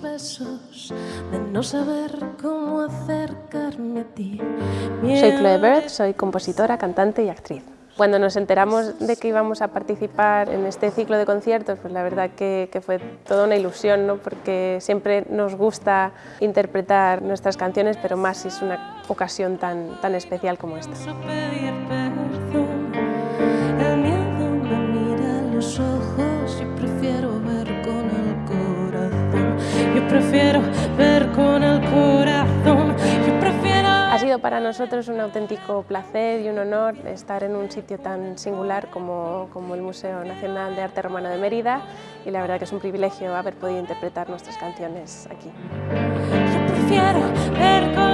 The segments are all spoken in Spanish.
de no saber cómo acercarme a ti. Soy Chloe Bird, soy compositora, cantante y actriz. Cuando nos enteramos de que íbamos a participar en este ciclo de conciertos, pues la verdad que, que fue toda una ilusión, ¿no? porque siempre nos gusta interpretar nuestras canciones, pero más si es una ocasión tan, tan especial como esta. Prefiero ver con el corazón. Yo prefiero. Ha sido para nosotros un auténtico placer y un honor estar en un sitio tan singular como, como el Museo Nacional de Arte Romano de Mérida y la verdad que es un privilegio haber podido interpretar nuestras canciones aquí. Yo prefiero ver con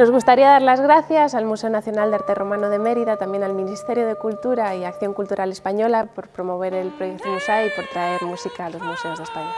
Nos gustaría dar las gracias al Museo Nacional de Arte Romano de Mérida, también al Ministerio de Cultura y Acción Cultural Española por promover el proyecto MUSAI y por traer música a los museos de España.